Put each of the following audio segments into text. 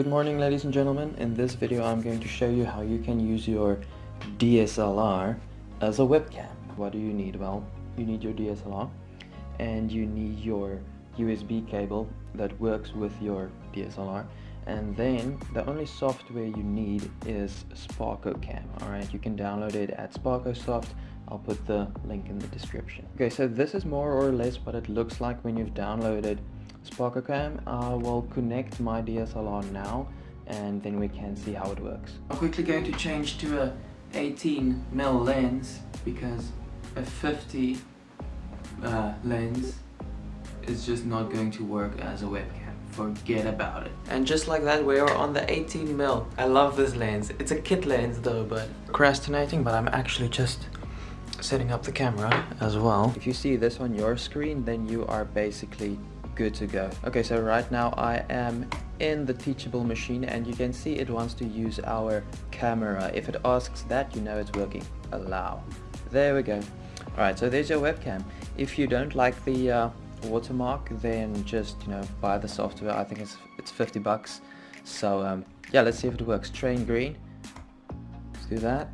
Good morning ladies and gentlemen. In this video I'm going to show you how you can use your DSLR as a webcam. What do you need? Well, you need your DSLR and you need your USB cable that works with your DSLR and then the only software you need is SparkoCam. Alright, you can download it at SparkoSoft. I'll put the link in the description. Okay, so this is more or less what it looks like when you've downloaded SparkoCam. I will connect my DSLR now and then we can see how it works. I'm quickly going to change to a 18 mm lens because a 50 uh, lens is just not going to work as a webcam. Forget about it. And just like that, we are on the 18 mm. I love this lens. It's a kit lens though, but procrastinating, but I'm actually just setting up the camera as well. If you see this on your screen, then you are basically good to go. Okay, so right now I am in the teachable machine and you can see it wants to use our camera. If it asks that, you know it's working. Allow. There we go. Alright, so there's your webcam. If you don't like the uh, watermark, then just, you know, buy the software. I think it's, it's 50 bucks. So um, yeah, let's see if it works. Train green. Let's do that.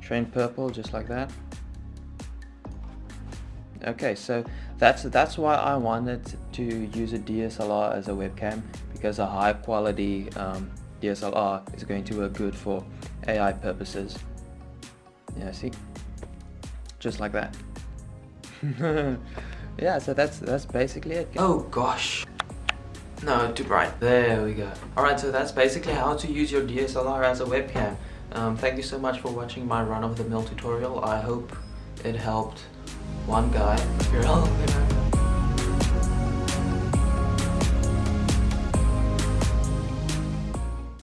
Train purple, just like that okay so that's that's why I wanted to use a DSLR as a webcam because a high quality um, DSLR is going to work good for AI purposes. Yeah see? Just like that. Yeah so that's that's basically it oh gosh. No too bright. There we go. Alright so that's basically how to use your DSLR as a webcam. Um, thank you so much for watching my run-of-the-mill tutorial. I hope it helped one guy. All